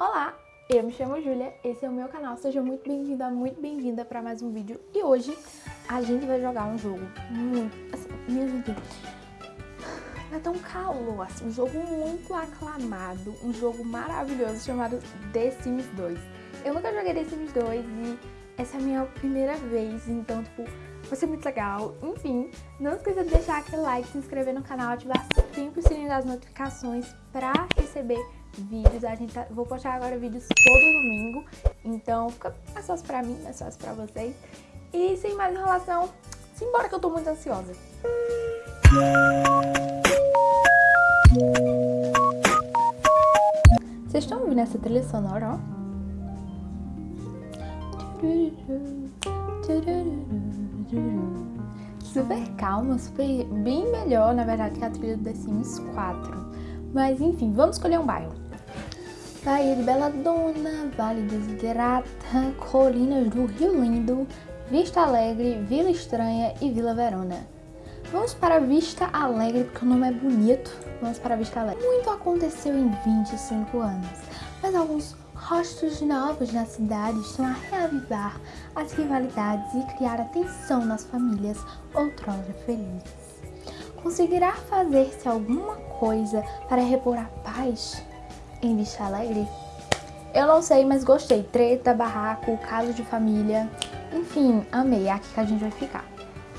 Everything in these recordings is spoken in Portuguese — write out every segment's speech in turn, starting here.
Olá, eu me chamo Júlia, esse é o meu canal, seja muito bem-vinda, muito bem-vinda para mais um vídeo. E hoje a gente vai jogar um jogo muito, assim, minha gente, é tão calor, assim, um jogo muito aclamado, um jogo maravilhoso chamado The Sims 2. Eu nunca joguei The Sims 2 e essa é a minha primeira vez, então, tipo, vai ser muito legal. Enfim, não esqueça de deixar aquele like, se inscrever no canal, ativar sempre o sininho das notificações para receber vídeos. A gente tá, vou postar agora vídeos todo domingo, então fica mais fácil pra mim, mais fácil pra vocês. E sem mais enrolação, simbora que eu tô muito ansiosa. Vocês estão ouvindo essa trilha sonora, ó? Super calma, super bem melhor, na verdade, que a trilha do The Sims 4. Mas enfim, vamos escolher um bairro. Bahia de Bela Dona, Vale Desiderata, Colinas do Rio Lindo, Vista Alegre, Vila Estranha e Vila Verona. Vamos para Vista Alegre porque o nome é bonito. Vamos para Vista Alegre. Muito aconteceu em 25 anos, mas alguns rostos novos na cidade estão a reavivar as rivalidades e criar atenção nas famílias outrora felizes. Conseguirá fazer-se alguma coisa para repor a paz em Vista Alegre? Eu não sei, mas gostei. Treta, barraco, caso de família, enfim, amei. É aqui que a gente vai ficar.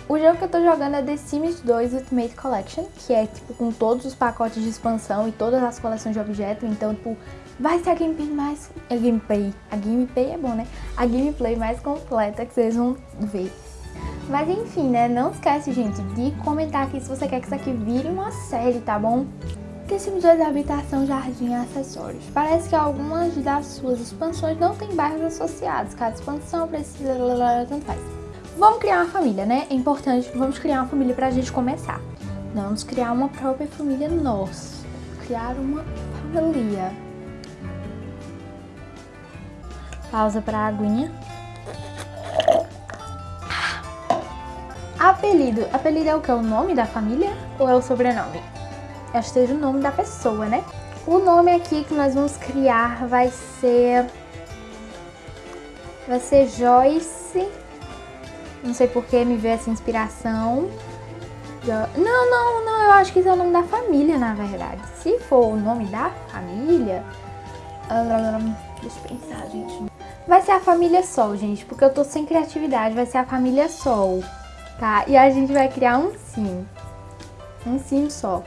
O jogo que eu tô jogando é The Sims 2 Ultimate Collection, que é tipo com todos os pacotes de expansão e todas as coleções de objetos, então tipo, vai ser a gameplay mais... a gameplay, a gameplay é bom, né? A gameplay mais completa que vocês vão ver. Mas enfim, né? Não esquece, gente, de comentar aqui se você quer que isso aqui vire uma série, tá bom? The Sims 2 Habitação, Jardim e Acessórios. Parece que algumas das suas expansões não têm bairros associados. Cada expansão precisa... tanto faz. Vamos criar uma família, né? É importante, vamos criar uma família pra gente começar. Não, vamos criar uma própria família nossa. Criar uma família. Pausa pra aguinha. Apelido. Apelido é o que? O nome da família ou é o sobrenome? Acho que seja o nome da pessoa, né? O nome aqui que nós vamos criar vai ser... Vai ser Joyce. Não sei por que me veio essa inspiração. Não, não, não. Eu acho que isso é o nome da família, na verdade. Se for o nome da família... deixa eu pensar, gente. Vai ser a família Sol, gente. Porque eu tô sem criatividade. Vai ser a família Sol tá? E a gente vai criar um sim, um sim só.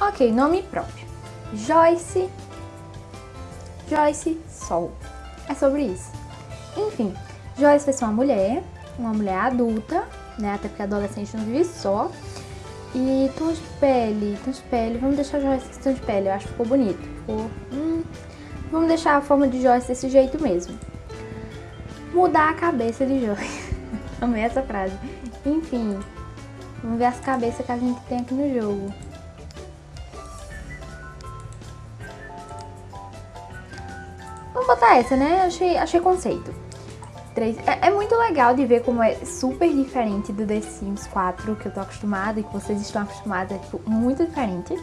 Ok, nome próprio. Joyce, Joyce Sol. É sobre isso. Enfim, Joyce vai ser uma mulher, uma mulher adulta, né? Até porque adolescente não vive só. E tons de pele, tons de pele, vamos deixar Joyce tom de pele, eu acho que ficou bonito. Ficou, hum, vamos deixar a forma de Joyce desse jeito mesmo. Mudar a cabeça de Joyce. Amei essa frase. Enfim, vamos ver as cabeças que a gente tem aqui no jogo. Vamos botar essa, né? Achei, achei conceito. É, é, muito legal de ver como é super diferente do The Sims 4 que eu tô acostumada e que vocês estão acostumados. É tipo, muito diferente.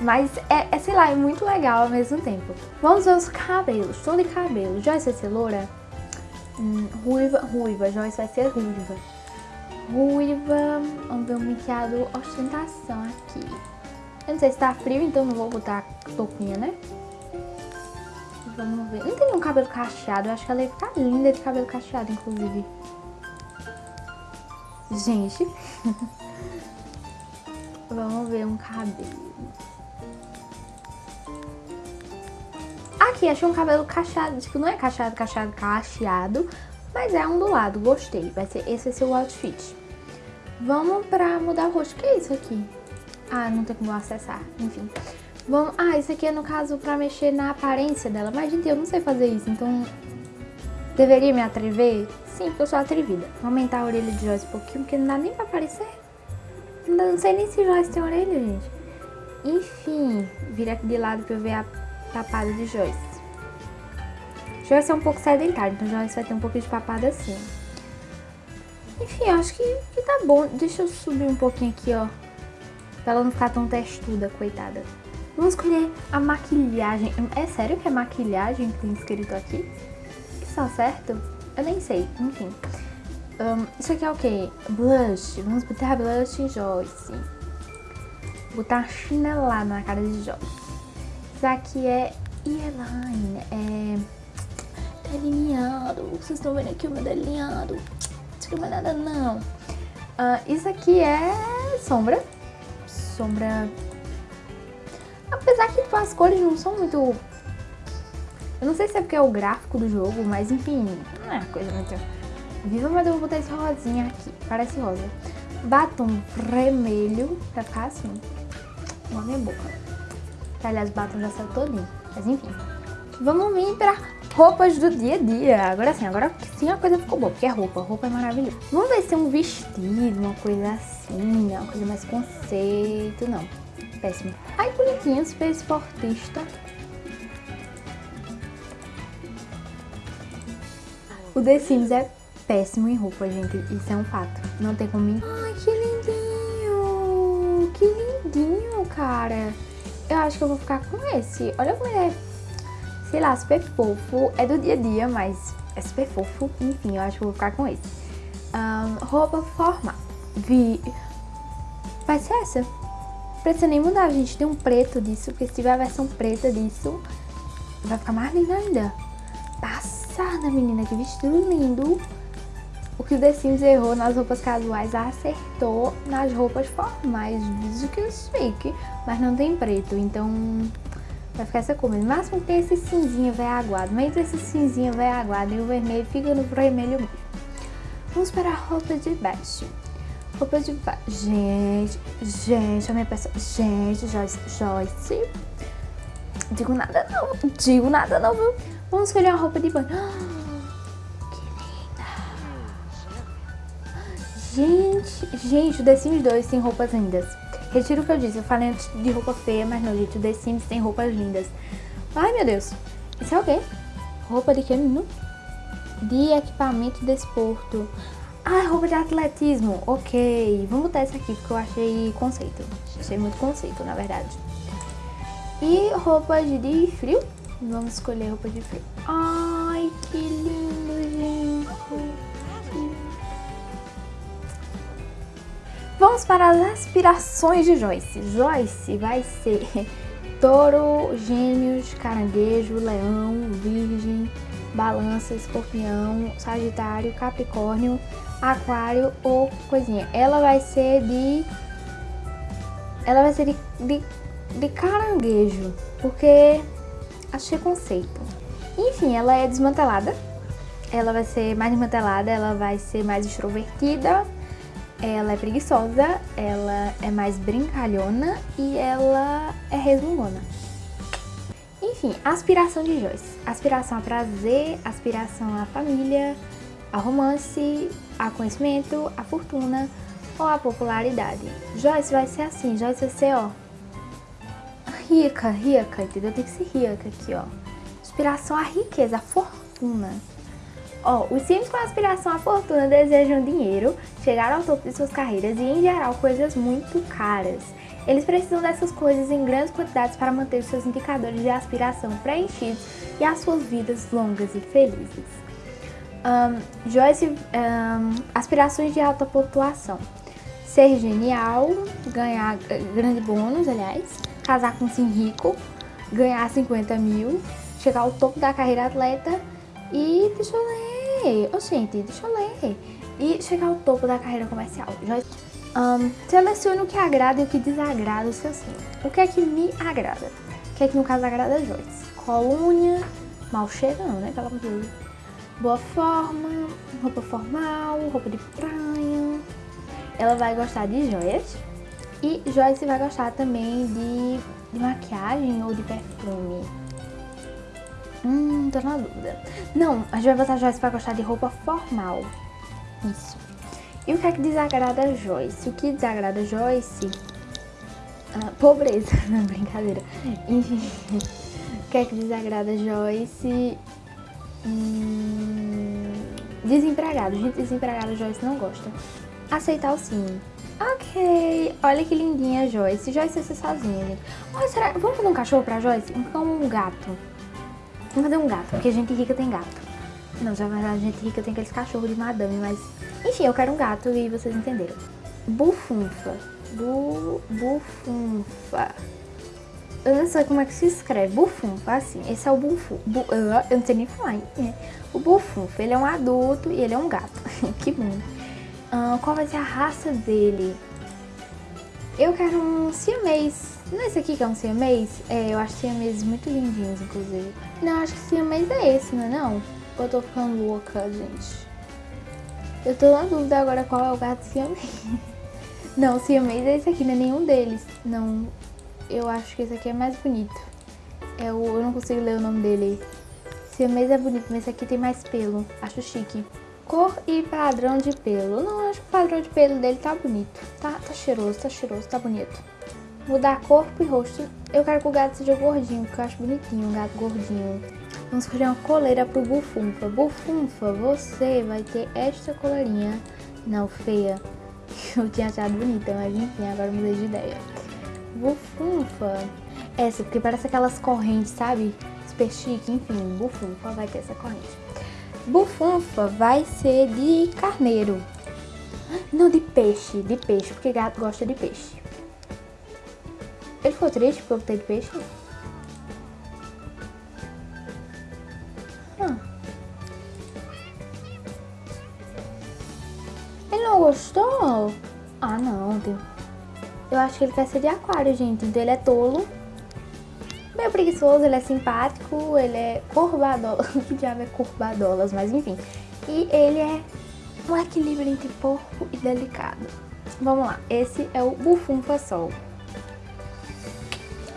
Mas é, é, sei lá, é muito legal ao mesmo tempo. Vamos ver os cabelos. Tom de cabelo. Joyce vai ser loura? Hum, ruiva, ruiva. Joyce vai ser ruiva ruiva. Vamos ver o maquiado ostentação aqui. Eu não sei se tá frio, então não vou botar touquinha, né? Vamos ver. Não tem nenhum cabelo cacheado. Eu acho que ela ia ficar linda de cabelo cacheado, inclusive. Gente. Vamos ver um cabelo. Aqui, achei um cabelo cacheado. Tipo, não é cacheado, cacheado, cacheado. Mas é ondulado, gostei. Vai ser, esse vai ser o outfit. Vamos pra mudar o rosto. O que é isso aqui? Ah, não tem como acessar. Enfim. Vamos... Ah, isso aqui é no caso pra mexer na aparência dela. Mas, gente, eu não sei fazer isso, então... Deveria me atrever? Sim, porque eu sou atrevida. Vou aumentar a orelha de Joyce um pouquinho, porque não dá nem pra aparecer. Não sei nem se Joyce tem orelha, gente. Enfim, vira aqui de lado pra eu ver a tapada de Joyce. Joyce é um pouco sedentário, então Joyce vai ter um pouco de papada assim. Enfim, acho que, que tá bom. Deixa eu subir um pouquinho aqui, ó. Pra ela não ficar tão testuda, coitada. Vamos escolher a maquilhagem. É sério que é maquilhagem que tem escrito aqui? Está certo? Eu nem sei, enfim. Um, isso aqui é o que? Blush. Vamos botar blush em Joyce. Botar chinelada na cara de Joyce. Isso aqui é eyeline. É delineado. Vocês estão vendo aqui o meu delineado. Não é nada não. Uh, isso aqui é sombra. Sombra... Apesar que tipo, as cores não são muito... Eu não sei se é porque é o gráfico do jogo, mas enfim, não é coisa muito viva, mas eu vou botar esse rosinha aqui, parece rosa. Batom vermelho, pra ficar assim, na minha boca. Aliás, o batom já saiu todinho, mas enfim. Vamos vir pra roupas do dia a dia. Agora sim, agora sim a coisa ficou boa, porque é roupa, roupa é maravilhosa. Vamos ver se é um vestido, uma coisa assim, uma coisa mais conceito, não. Péssimo. Ai, bonitinho, super esportista. O The Sims é péssimo em roupa, gente. Isso é um fato. Não tem como... Ai, que lindinho! Que lindinho, cara. Eu acho que eu vou ficar com esse. Olha como ele é, sei lá, super fofo. É do dia a dia, mas é super fofo. Enfim, eu acho que vou ficar com esse. Um, roupa formal. Vi... Vai ser essa. Precisa nem mudar, gente. Tem um preto disso, porque se tiver a versão preta disso, vai ficar mais linda ainda. Passada, menina. Que vestido lindo. O que o The Sims errou nas roupas casuais acertou nas roupas formais. Diz que eu chique, mas não tem preto, então vai ficar essa cor. No máximo tem esse cinzinho velho aguado, mas esse cinzinho velho aguado e o vermelho fica no vermelho mesmo. Vamos para a roupa de baixo. Roupa de baixo. Gente, gente, a minha pessoa. Gente, Joyce, Joyce. Digo nada não, digo nada não, viu? Vamos escolher uma roupa de banho. Gente, gente, o The Sims 2 tem roupas lindas. Retiro o que eu disse, eu falei de roupa feia, mas não, gente, o The Sims tem roupas lindas. Ai, meu Deus. Isso é o quê? Roupa de que, menino? De equipamento de desporto. Ah, roupa de atletismo. Ok, vamos botar essa aqui, porque eu achei conceito. Achei muito conceito, na verdade. E roupa de frio. Vamos escolher roupa de frio. Ai, que lindo, Vamos para as aspirações de Joyce. Joyce vai ser touro, gêmeos, caranguejo, leão, virgem, balança, escorpião, sagitário, capricórnio, aquário ou coisinha. Ela vai ser de... Ela vai ser de, de, de caranguejo, porque achei conceito. Enfim, ela é desmantelada. Ela vai ser mais desmantelada, ela vai ser mais extrovertida ela é preguiçosa, ela é mais brincalhona e ela é resmungona. Enfim, aspiração de Joyce. Aspiração a prazer, aspiração à família, a romance, a conhecimento, a fortuna ou a popularidade. Joyce vai ser assim, Joyce vai ser, ó, rica, rica, entendeu? Tem que ser rica aqui, ó. Inspiração à riqueza, à fortuna. Ó, os Sims com aspiração à fortuna desejam dinheiro, chegar ao topo de suas carreiras e, em geral, coisas muito caras. Eles precisam dessas coisas em grandes quantidades para manter seus indicadores de aspiração preenchidos e as suas vidas longas e felizes. Um, Joyce, um, aspirações de alta pontuação. Ser genial, ganhar eh, grande bônus, aliás, casar com um sim rico, ganhar 50 mil, chegar ao topo da carreira atleta e, deixa eu ler, ler. Oh, gente, deixa eu ler. E chegar ao topo da carreira comercial. Um, selecione o que agrada e o que desagrada o seu sim. O que é que me agrada? O que é que no caso agrada a Joyce? Colônia, mal cheira não, né? Pelo amor de Deus. Boa forma, roupa formal, roupa de praia. Ela vai gostar de joias. E Joyce vai gostar também de, de maquiagem ou de perfume. Hum, tô na dúvida. Não, a gente vai botar a Joyce pra gostar de roupa formal. Isso. E o que é que desagrada a Joyce? O que desagrada a Joyce? Ah, pobreza. Não, brincadeira. Enfim. O que é que desagrada a Joyce? Hum, desempregado. Gente, desempregado a Joyce não gosta. Aceitar o sim. Ok, olha que lindinha a Joyce. Joyce vai ser sozinha, gente. Olha, será... Vamos fazer um cachorro pra Joyce? Então um gato. Vamos fazer um gato, porque gente rica tem gato. Não, já a gente rica tem aqueles cachorros de madame, mas... Enfim, eu quero um gato e vocês entenderam. Bufunfa. Bu... Bufunfa. Eu não sei como é que se escreve. Bufunfa, assim. Esse é o bufunfa. Bu... Eu não sei nem falar, hein? O bufunfa, ele é um adulto e ele é um gato. que bom. Uh, qual vai ser a raça dele? Eu quero um siamês. Não é esse aqui que é um siamês? É, eu acho siamês muito lindinhos, inclusive. Não, acho que siamês é esse, não é não? Eu tô ficando louca, gente? Eu tô na dúvida agora qual é o gato siamês. Não, siamês é esse aqui, não é nenhum deles. Não, eu acho que esse aqui é mais bonito. É o, eu não consigo ler o nome dele. Siamês é bonito, mas esse aqui tem mais pelo. Acho chique. Cor e padrão de pelo. Não, acho que o padrão de pelo dele tá bonito. Tá, tá cheiroso, tá cheiroso, tá bonito. Mudar corpo e rosto. Eu quero que o gato seja gordinho, porque eu acho bonitinho um gato gordinho. Vamos escolher uma coleira pro Bufunfa. Bufunfa, você vai ter esta coleirinha. Não, feia. Eu tinha achado bonita, mas enfim, agora mudei de ideia. Bufunfa. Essa, porque parece aquelas correntes, sabe? Super chique, enfim. Bufunfa vai ter essa corrente. Bufunfa vai ser de carneiro. Não, de peixe, de peixe, porque gato gosta de peixe. Ele ficou triste porque eu de peixe? Ah. Ele não gostou? Ah, não. Eu acho que ele quer ser de aquário, gente. Então ele é tolo meio preguiçoso, ele é simpático, ele é corbadola. que diabo é corbadolas, mas enfim. E ele é um equilíbrio entre porco e delicado. Vamos lá, esse é o Bufunfa Sol.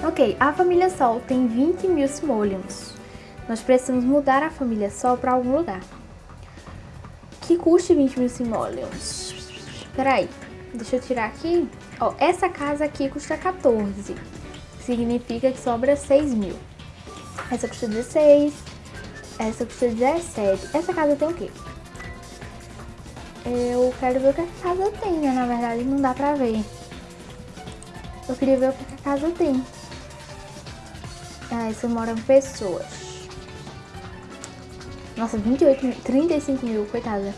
Ok, a família Sol tem 20 mil simoleons. Nós precisamos mudar a família Sol para algum lugar. Que custe 20 mil simoleons. Peraí, deixa eu tirar aqui. Ó, essa casa aqui custa 14 significa que sobra 6 mil. Essa custa 16, essa custa 17. Essa casa tem o quê? Eu quero ver o que a casa tem, né? Na verdade não dá pra ver. Eu queria ver o que a casa tem. Ah, isso moram pessoas. Nossa, 28 mil, 35 mil, coitada.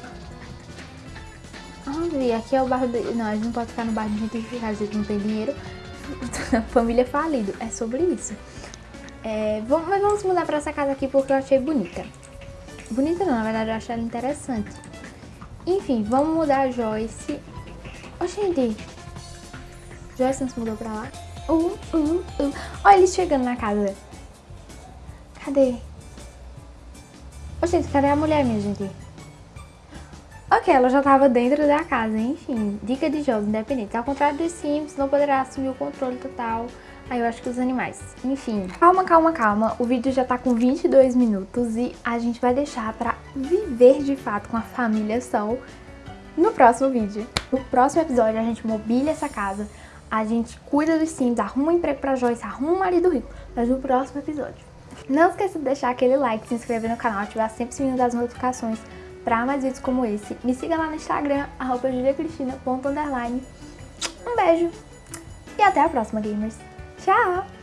Ah, aqui é o bairro de... Não, a gente não pode ficar no bairro de gentrificado, a gente não tem dinheiro. família falido. É sobre isso. É, vamos, mas vamos mudar pra essa casa aqui porque eu achei bonita. Bonita não, na verdade eu achei ela interessante. Enfim, vamos mudar a Joyce. Ô, gente. Joyce não se mudou pra lá? Uh, uh, uh. Olha eles chegando na casa. Cadê? Ô, gente, cadê a mulher, minha gente? Ok, ela já estava dentro da casa, enfim. Dica de jogo independente. Ao contrário dos Sims, não poderá assumir o controle total. Aí eu acho que os animais. Enfim, calma, calma, calma. O vídeo já tá com 22 minutos e a gente vai deixar pra viver de fato com a família Sol no próximo vídeo. No próximo episódio a gente mobília essa casa, a gente cuida dos Sims, arruma um emprego pra Joyce, arruma um marido rico. Mas no próximo episódio. Não esqueça de deixar aquele like, se inscrever no canal, ativar sempre o sininho das notificações para mais vídeos como esse. Me siga lá no Instagram, arroba juliacristina.underline. Um beijo e até a próxima, gamers. Tchau!